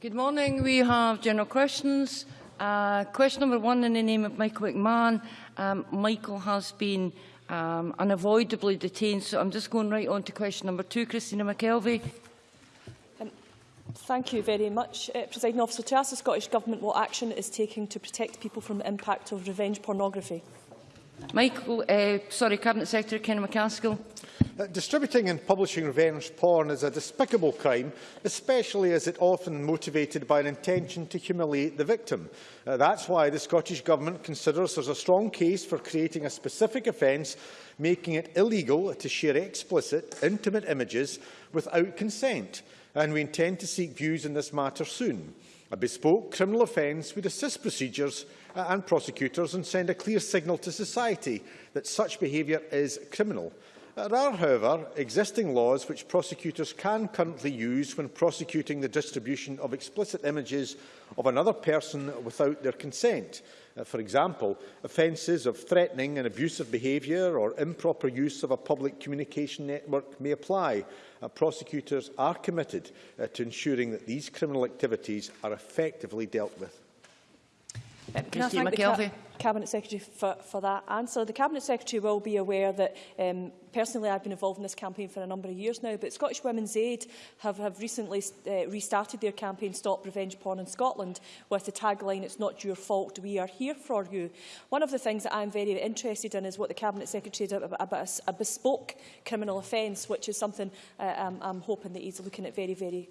Good morning. We have general questions. Uh, question number one in the name of Michael McMahon. Um, Michael has been um, unavoidably detained, so I'm just going right on to question number two. Christina McKelvey. Um, thank you very much, uh, President Officer. To ask the Scottish Government what action it is taking to protect people from the impact of revenge pornography. Michael, uh, sorry, Cabinet Secretary Ken McCaskill. Uh, distributing and publishing revenge porn is a despicable crime, especially as it often motivated by an intention to humiliate the victim. Uh, that's why the Scottish Government considers there's a strong case for creating a specific offence making it illegal to share explicit, intimate images without consent, and we intend to seek views on this matter soon. A bespoke criminal offence would assist procedures uh, and prosecutors and send a clear signal to society that such behaviour is criminal. There are, however, existing laws which prosecutors can currently use when prosecuting the distribution of explicit images of another person without their consent. Uh, for example, offences of threatening and abusive behaviour or improper use of a public communication network may apply. Uh, prosecutors are committed uh, to ensuring that these criminal activities are effectively dealt with. Um, can I thank the Cabinet Secretary for, for that answer. The Cabinet Secretary will be aware that um, personally I've been involved in this campaign for a number of years now, but Scottish Women's Aid have, have recently uh, restarted their campaign Stop Revenge Porn in Scotland with the tagline, it's not your fault, we are here for you. One of the things that I'm very interested in is what the Cabinet Secretary did about, about a, a bespoke criminal offence, which is something uh, I'm, I'm hoping that he's looking at very, very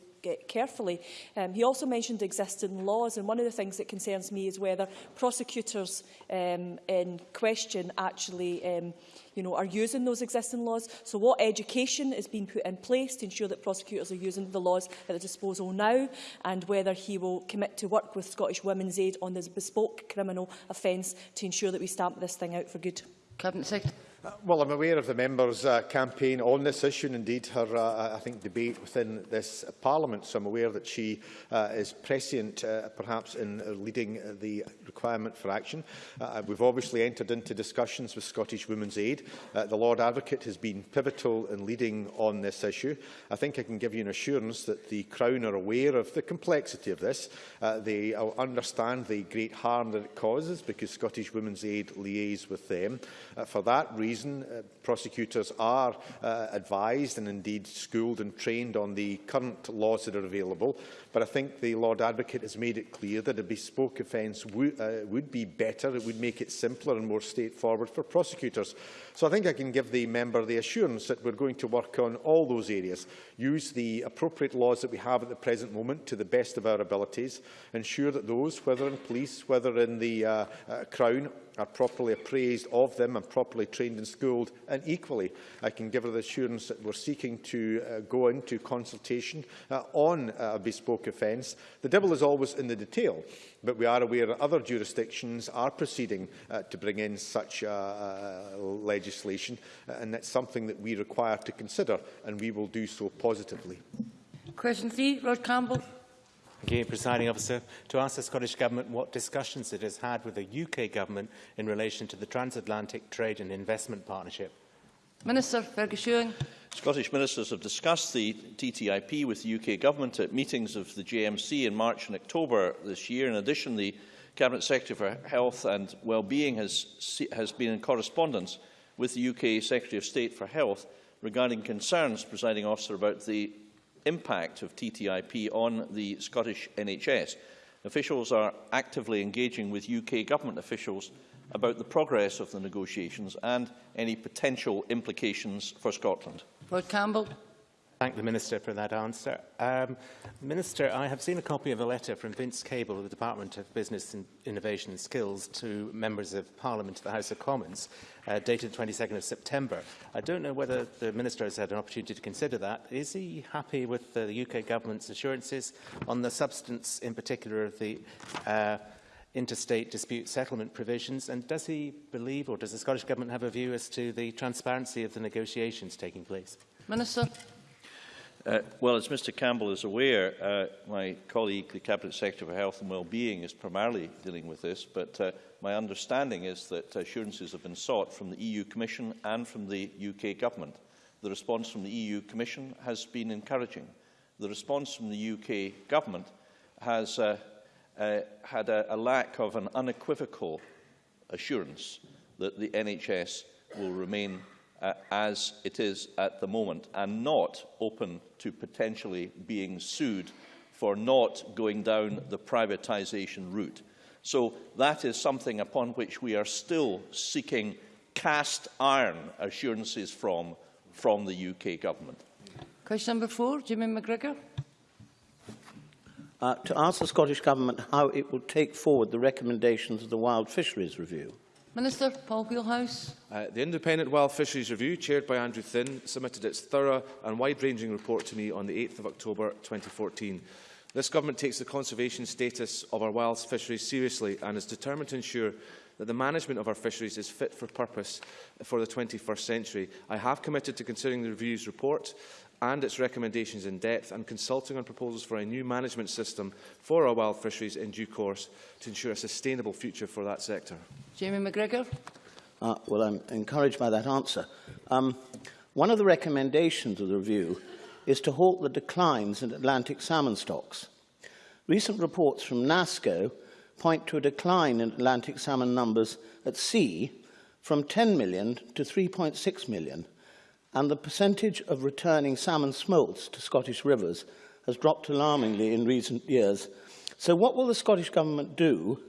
carefully. Um, he also mentioned existing laws, and one of the things that concerns me is whether prosecutors um, in question actually um, you know, are using those existing laws. So what education is being put in place to ensure that prosecutors are using the laws at their disposal now and whether he will commit to work with Scottish Women's Aid on this bespoke criminal offence to ensure that we stamp this thing out for good. Cabinet Secretary. Uh, well, I'm aware of the member's uh, campaign on this issue and indeed her, uh, uh, I think, debate within this parliament. So I'm aware that she uh, is prescient, uh, perhaps, in uh, leading uh, the requirement for action. Uh, we've obviously entered into discussions with Scottish Women's Aid. Uh, the Lord Advocate has been pivotal in leading on this issue. I think I can give you an assurance that the Crown are aware of the complexity of this. Uh, they understand the great harm that it causes because Scottish Women's Aid liaises with them. Uh, for that reason, reason. Uh, prosecutors are uh, advised and indeed schooled and trained on the current laws that are available. But I think the Lord Advocate has made it clear that a bespoke offence uh, would be better. It would make it simpler and more straightforward for prosecutors. So I think I can give the member the assurance that we're going to work on all those areas, use the appropriate laws that we have at the present moment to the best of our abilities, ensure that those, whether in police, whether in the uh, uh, Crown are properly appraised of them and properly trained and schooled. And equally, I can give her the assurance that we're seeking to uh, go into consultation uh, on uh, a bespoke offence. The devil is always in the detail, but we are aware that other jurisdictions are proceeding uh, to bring in such uh, uh, legislation, uh, and that's something that we require to consider, and we will do so positively. Question three, Rod Campbell. Thank you, Presiding Officer. To ask the Scottish Government what discussions it has had with the UK Government in relation to the Transatlantic Trade and Investment Partnership. Minister Fergus Ewing. Scottish ministers have discussed the TTIP with the UK Government at meetings of the JMC in March and October this year. In addition, the Cabinet Secretary for Health and Wellbeing has, has been in correspondence with the UK Secretary of State for Health regarding concerns, presiding officer, about the impact of TTIP on the Scottish NHS. Officials are actively engaging with UK government officials about the progress of the negotiations and any potential implications for Scotland. Rod Campbell. Thank the Minister for that answer. Um, Minister, I have seen a copy of a letter from Vince Cable of the Department of Business and Innovation and Skills to members of Parliament to the House of Commons, uh, dated the 22nd of September. I don't know whether the Minister has had an opportunity to consider that. Is he happy with the UK Government's assurances on the substance, in particular, of the uh, interstate dispute settlement provisions? And does he believe, or does the Scottish Government have a view as to the transparency of the negotiations taking place? Minister. Uh, well, as Mr Campbell is aware, uh, my colleague, the Cabinet Secretary for Health and Wellbeing, is primarily dealing with this, but uh, my understanding is that assurances have been sought from the EU Commission and from the UK Government. The response from the EU Commission has been encouraging. The response from the UK Government has uh, had a, a lack of an unequivocal assurance that the NHS will remain uh, as it is at the moment and not open to potentially being sued for not going down the privatisation route. So that is something upon which we are still seeking cast iron assurances from, from the UK government. Question number four, Jimmy McGrigor. uh, to ask the Scottish Government how it will take forward the recommendations of the Wild Fisheries Review. Minister Paul Wheelhouse. Uh, the Independent Wild Fisheries Review, chaired by Andrew Thin, submitted its thorough and wide-ranging report to me on the 8th of October 2014. This government takes the conservation status of our wild fisheries seriously and is determined to ensure that the management of our fisheries is fit for purpose for the 21st century. I have committed to considering the review's report and its recommendations in depth and consulting on proposals for a new management system for our wild fisheries in due course to ensure a sustainable future for that sector. Jamie McGrigor. Uh, well, I'm encouraged by that answer. Um, one of the recommendations of the review is to halt the declines in Atlantic salmon stocks. Recent reports from NASCO point to a decline in Atlantic salmon numbers at sea from 10 million to 3.6 million, and the percentage of returning salmon smolts to Scottish rivers has dropped alarmingly in recent years. So what will the Scottish Government do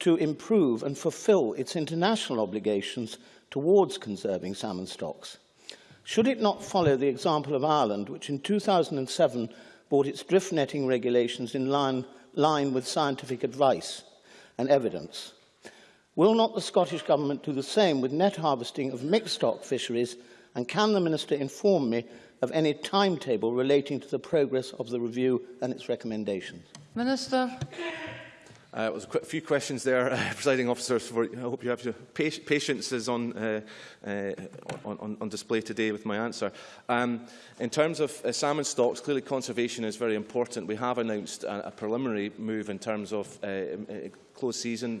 to improve and fulfil its international obligations towards conserving salmon stocks? Should it not follow the example of Ireland, which in 2007 brought its drift netting regulations in line, line with scientific advice and evidence? Will not the Scottish Government do the same with net harvesting of mixed stock fisheries And can the Minister inform me of any timetable relating to the progress of the review and its recommendations? Minister. Uh, was a few questions there, uh, presiding officers. For, I hope you have your patience is on, uh, uh, on, on display today with my answer. Um, in terms of uh, salmon stocks, clearly conservation is very important. We have announced a, a preliminary move in terms of uh, uh closed season,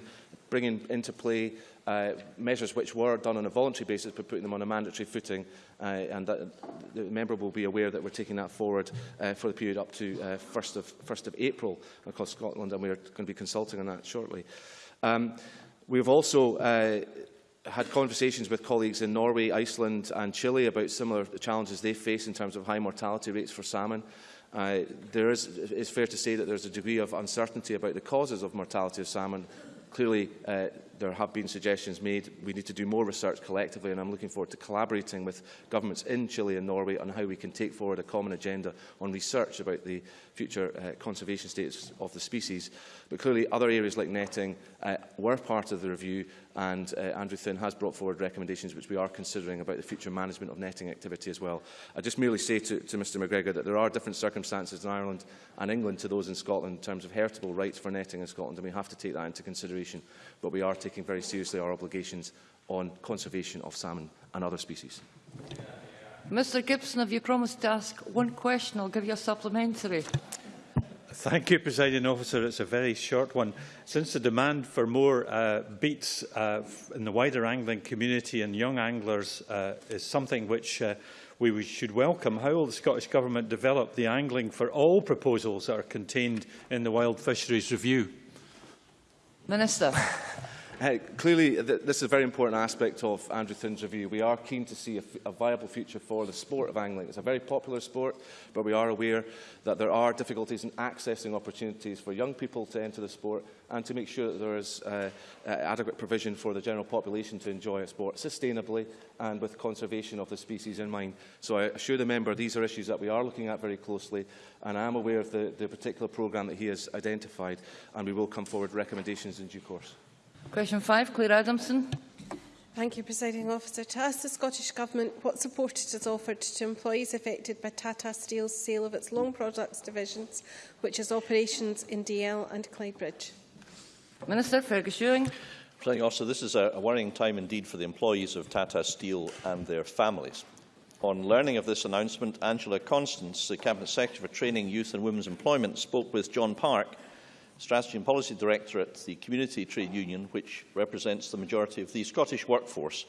bringing into play uh, measures which were done on a voluntary basis but putting them on a mandatory footing uh, and that, the member will be aware that we're taking that forward uh, for the period up to uh, 1st, of, 1st of April across Scotland and we're going to be consulting on that shortly. Um, we've also uh, had conversations with colleagues in Norway, Iceland and Chile about similar challenges they face in terms of high mortality rates for salmon. Uh, there is, it's fair to say that there's a degree of uncertainty about the causes of mortality of salmon. Clearly, uh, there have been suggestions made. We need to do more research collectively, and I'm looking forward to collaborating with governments in Chile and Norway on how we can take forward a common agenda on research about the future uh, conservation status of the species. But clearly, other areas like netting uh, were part of the review, and uh, Andrew Thin has brought forward recommendations which we are considering about the future management of netting activity as well. I just merely say to, to Mr McGrigor that there are different circumstances in Ireland and England to those in Scotland in terms of heritable rights for netting in Scotland, and we have to take that into consideration. But we are taking very seriously our obligations on conservation of salmon and other species. Mr Gibson, have you promised to ask one question? I'll give you a supplementary. Thank you, Presiding Officer. It's a very short one. Since the demand for more uh, beats uh, in the wider angling community and young anglers uh, is something which uh, we should welcome, how will the Scottish Government develop the angling for all proposals that are contained in the Wild Fisheries Review? Minister. Clearly, th this is a very important aspect of Andrew Thin's review. We are keen to see a, a viable future for the sport of angling. It's a very popular sport, but we are aware that there are difficulties in accessing opportunities for young people to enter the sport and to make sure that there is uh, uh, adequate provision for the general population to enjoy a sport sustainably and with conservation of the species in mind. So I assure the member these are issues that we are looking at very closely and I am aware of the, the particular programme that he has identified and we will come forward with recommendations in due course. Question five, Clare Adamson. Thank you, Presiding Officer. To ask the Scottish Government what support it has offered to employees affected by Tata Steel's sale of its long products divisions, which has operations in Dalzell and Clydebridge. Minister Fergus Ewing. Presiding Officer, this is a, a worrying time indeed for the employees of Tata Steel and their families. On learning of this announcement, Angela Constance, the Cabinet Secretary for Training, Youth and Women's Employment, spoke with John Park, Strategy and Policy Director at the Community Trade Union, which represents the majority of the Scottish workforce.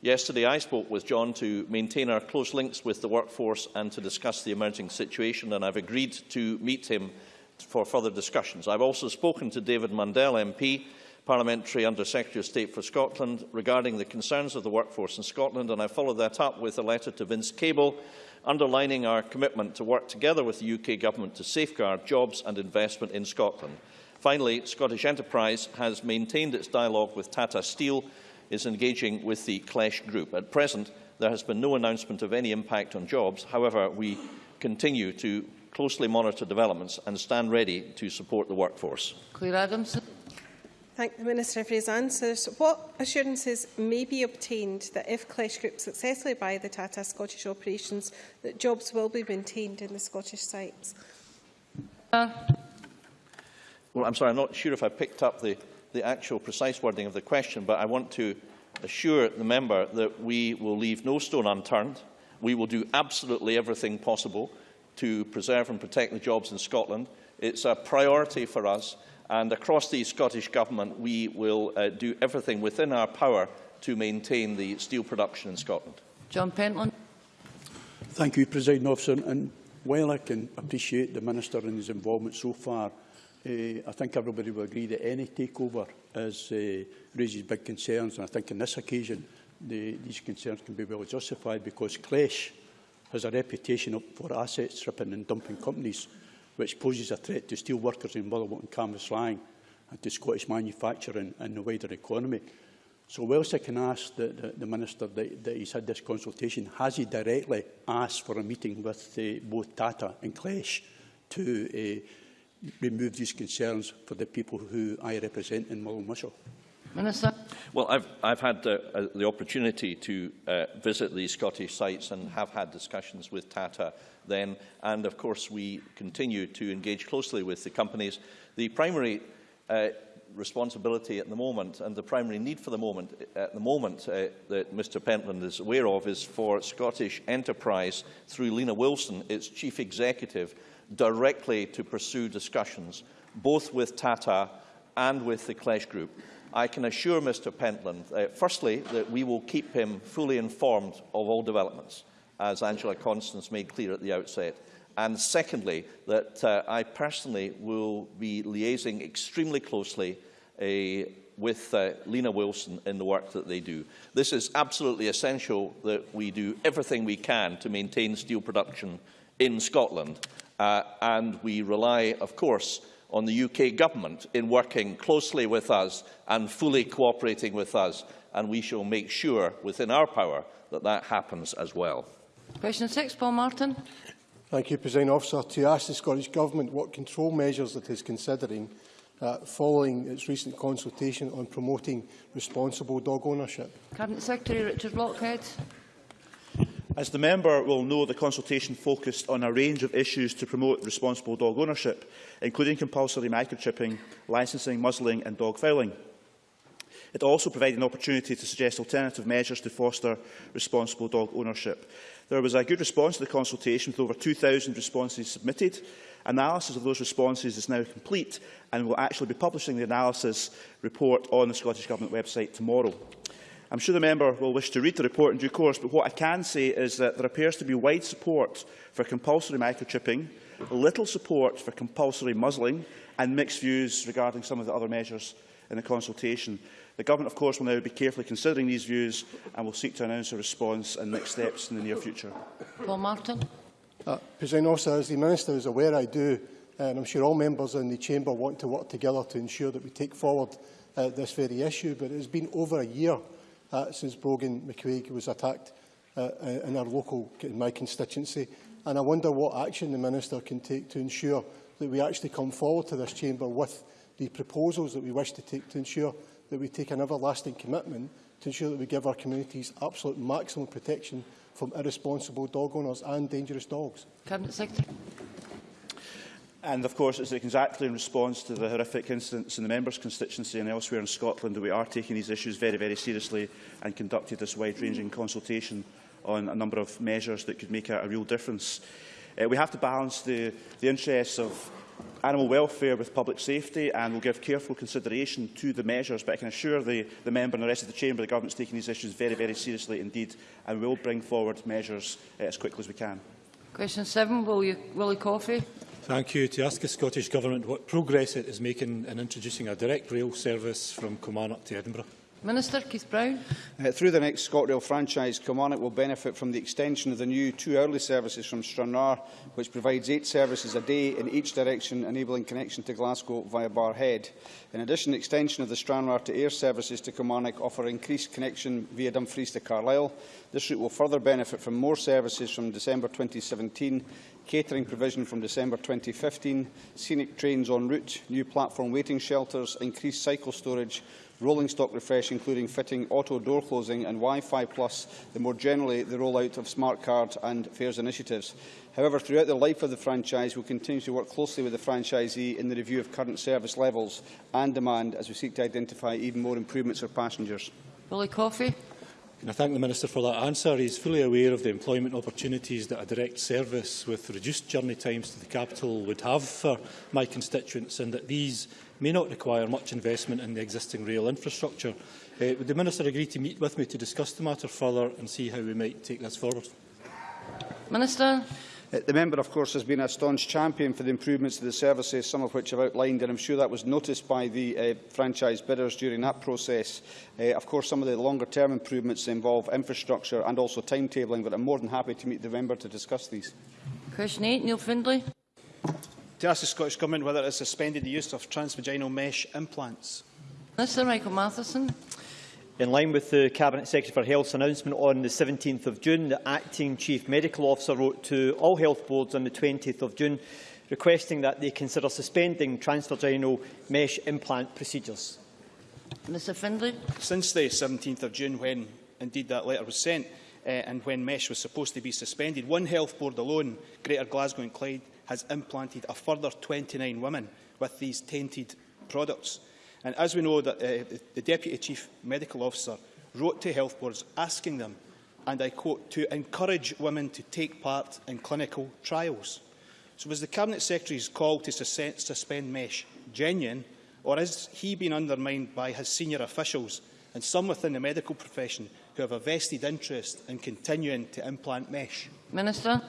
Yesterday, I spoke with John to maintain our close links with the workforce and to discuss the emerging situation, and I've agreed to meet him for further discussions. I've also spoken to David Mundell MP, Parliamentary Under Secretary of State for Scotland, regarding the concerns of the workforce in Scotland, and I followed that up with a letter to Vince Cable, underlining our commitment to work together with the UK Government to safeguard jobs and investment in Scotland. Finally, Scottish Enterprise has maintained its dialogue with Tata Steel, is engaging with the Klesch Group. At present, there has been no announcement of any impact on jobs. However, we continue to closely monitor developments and stand ready to support the workforce. Clare Adamson. Thank the Minister for his answers. What assurances may be obtained that if Klesch Group successfully buy the Tata Scottish operations, that jobs will be maintained in the Scottish sites? Uh, Well, I'm sorry, I'm not sure if I picked up the, the actual precise wording of the question, but I want to assure the member that we will leave no stone unturned. We will do absolutely everything possible to preserve and protect the jobs in Scotland. It's a priority for us, and across the Scottish Government, we will uh, do everything within our power to maintain the steel production in Scotland. John Pentland. Thank you, President Officer. And while I can appreciate the Minister and his involvement so far, uh, I think everybody will agree that any takeover is, uh, raises big concerns. And I think on this occasion, the, these concerns can be well justified because Klesch has a reputation for asset stripping and dumping companies, which poses a threat to steel workers in Motherwell and Canvas Lang and to Scottish manufacturing and the wider economy. So whilst I can ask the, the, the Minister that, that he's had this consultation, has he directly asked for a meeting with uh, both Tata and Clash to uh, remove these concerns for the people who I represent in Mullen Whistle? Minister. Well, I've, I've had uh, uh, the opportunity to uh, visit these Scottish sites and have had discussions with Tata then, and of course we continue to engage closely with the companies. The primary uh, responsibility at the moment and the primary need for the moment at the moment uh, that Mr Pentland is aware of is for Scottish Enterprise through Lena Wilson, its chief executive, directly to pursue discussions both with Tata and with the Klesch Group. I can assure Mr Pentland, uh, firstly, that we will keep him fully informed of all developments, as Angela Constance made clear at the outset. And secondly, that uh, I personally will be liaising extremely closely uh, with uh, Lena Wilson in the work that they do. This is absolutely essential that we do everything we can to maintain steel production in Scotland. Uh, and we rely, of course, on the UK Government in working closely with us and fully cooperating with us, and we shall make sure within our power that that happens as well. Question 6, Paul Martin. Thank you, President Officer. To ask the Scottish Government what control measures it is considering uh, following its recent consultation on promoting responsible dog ownership. Cabinet Secretary Richard Lockhead. As the member will know, the consultation focused on a range of issues to promote responsible dog ownership, including compulsory microchipping, licensing, muzzling and dog fouling. It also provided an opportunity to suggest alternative measures to foster responsible dog ownership. There was a good response to the consultation with over 2,000 responses submitted. Analysis of those responses is now complete and we will actually be publishing the analysis report on the Scottish Government website tomorrow. I'm sure the member will wish to read the report in due course, but what I can say is that there appears to be wide support for compulsory microchipping, little support for compulsory muzzling and mixed views regarding some of the other measures in the consultation. The Government, of course, will now be carefully considering these views and will seek to announce a response and next steps in the near future. Paul Martin. Uh, President Officer, as the Minister is aware, I do, and I'm sure all members in the Chamber want to work together to ensure that we take forward uh, this very issue, but it has been over a year uh, since Brogan McQuaig was attacked uh, uh, in our local, in my constituency. And I wonder what action the Minister can take to ensure that we actually come forward to this chamber with the proposals that we wish to take to ensure that we take an everlasting commitment to ensure that we give our communities absolute maximum protection from irresponsible dog owners and dangerous dogs. Cabinet Secretary. And of course, it's exactly in response to the horrific incidents in the member's constituency and elsewhere in Scotland that we are taking these issues very, very seriously and conducted this wide-ranging consultation on a number of measures that could make a, a real difference. Uh, we have to balance the, the interests of animal welfare with public safety and will give careful consideration to the measures, but I can assure the, the member and the rest of the chamber the government is taking these issues very, very seriously indeed and will bring forward measures uh, as quickly as we can. Question seven, Willie, Willie Coffey. Thank you. To ask the Scottish Government what progress it is making in introducing a direct rail service from Kilmarnock to Edinburgh. Minister Keith Brown. Uh, through the next ScotRail franchise, Kilmarnock will benefit from the extension of the new two hourly services from Stranraer, which provides eight services a day in each direction, enabling connection to Glasgow via Barrhead. In addition, the extension of the Stranraer to Ayr services to Kilmarnock offer increased connection via Dumfries to Carlisle. This route will further benefit from more services from December 2017, catering provision from December 2015, scenic trains en route, new platform waiting shelters, increased cycle storage, rolling stock refresh including fitting auto door closing and Wi-Fi plus, and more generally the rollout of smart card and fares initiatives. However, throughout the life of the franchise, we will continue to work closely with the franchisee in the review of current service levels and demand as we seek to identify even more improvements for passengers. Willie Coffey. And I thank the Minister for that answer. He is fully aware of the employment opportunities that a direct service with reduced journey times to the capital would have for my constituents and that these may not require much investment in the existing rail infrastructure. Uh, would the Minister agree to meet with me to discuss the matter further and see how we might take this forward? Minister. Uh, the member, of course, has been a staunch champion for the improvements to the services, some of which I've outlined, and I'm sure that was noticed by the uh, franchise bidders during that process. Uh, of course, some of the longer-term improvements involve infrastructure and also timetabling, but I'm more than happy to meet the member to discuss these. Question 8, Neil Findlay. To ask the Scottish Government whether it has suspended the use of transvaginal mesh implants. Minister Michael Matheson. In line with the Cabinet Secretary for Health's announcement on the 17th of June, the Acting Chief Medical Officer wrote to all health boards on the 20th of June requesting that they consider suspending transvaginal mesh implant procedures. Mr Findlay. Since the 17th of June, when indeed that letter was sent, uh, and when mesh was supposed to be suspended, one health board alone, Greater Glasgow and Clyde, has implanted a further 29 women with these tainted products. And as we know, that, uh, the Deputy Chief Medical Officer wrote to health boards asking them, and I quote, to encourage women to take part in clinical trials. So was the Cabinet Secretary's call to sus suspend MESH genuine, or has he been undermined by his senior officials and some within the medical profession who have a vested interest in continuing to implant MESH? Minister.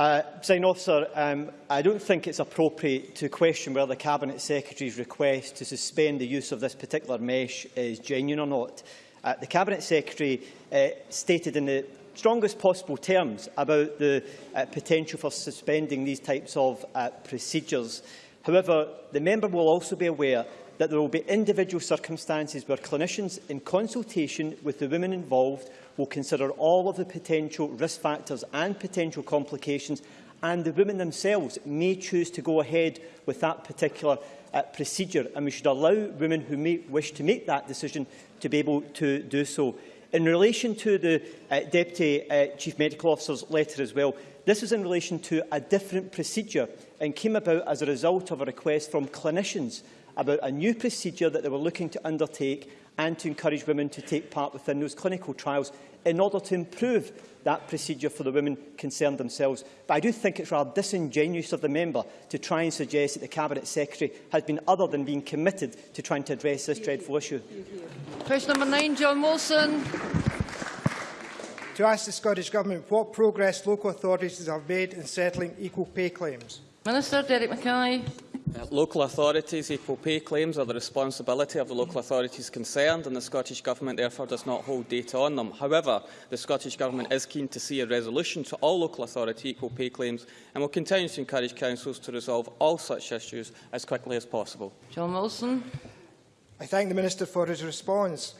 Uh, Sign officer, um, I don't think it's appropriate to question whether the Cabinet Secretary's request to suspend the use of this particular mesh is genuine or not. Uh, the Cabinet Secretary uh, stated in the strongest possible terms about the uh, potential for suspending these types of uh, procedures. However, the member will also be aware that there will be individual circumstances where clinicians, in consultation with the women involved, will consider all of the potential risk factors and potential complications and the women themselves may choose to go ahead with that particular uh, procedure and we should allow women who may wish to make that decision to be able to do so. In relation to the uh, Deputy uh, Chief Medical Officer's letter as well, this is in relation to a different procedure and came about as a result of a request from clinicians about a new procedure that they were looking to undertake and to encourage women to take part within those clinical trials in order to improve that procedure for the women concerned themselves. But I do think it's rather disingenuous of the member to try and suggest that the Cabinet Secretary has been other than being committed to trying to address this dreadful issue. Question number nine, John Wilson. To ask the Scottish Government what progress local authorities have made in settling equal pay claims. Minister Derek Mackay. Uh, local authorities' equal pay claims are the responsibility of the local authorities concerned and the Scottish Government therefore does not hold data on them. However, the Scottish Government is keen to see a resolution to all local authority equal pay claims and will continue to encourage councils to resolve all such issues as quickly as possible. John Wilson. I thank the Minister for his response.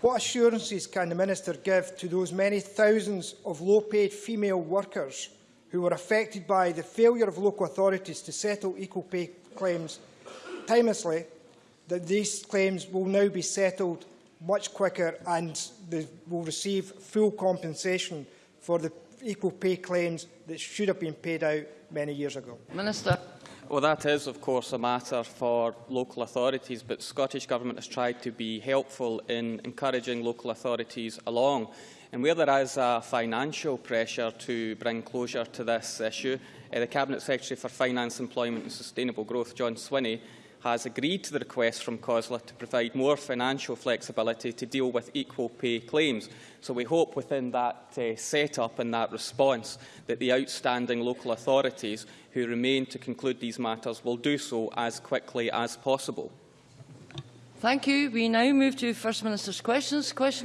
What assurances can the Minister give to those many thousands of low-paid female workers who were affected by the failure of local authorities to settle equal pay claims timelessly, that these claims will now be settled much quicker and they will receive full compensation for the equal pay claims that should have been paid out many years ago. Minister. Well, that is, of course, a matter for local authorities, but Scottish Government has tried to be helpful in encouraging local authorities along. And where there is a financial pressure to bring closure to this issue, uh, the Cabinet Secretary for Finance, Employment and Sustainable Growth, John Swinney, has agreed to the request from COSLA to provide more financial flexibility to deal with equal pay claims. So we hope within that uh, set-up and that response that the outstanding local authorities who remain to conclude these matters will do so as quickly as possible. Thank you. We now move to First Minister's questions. Question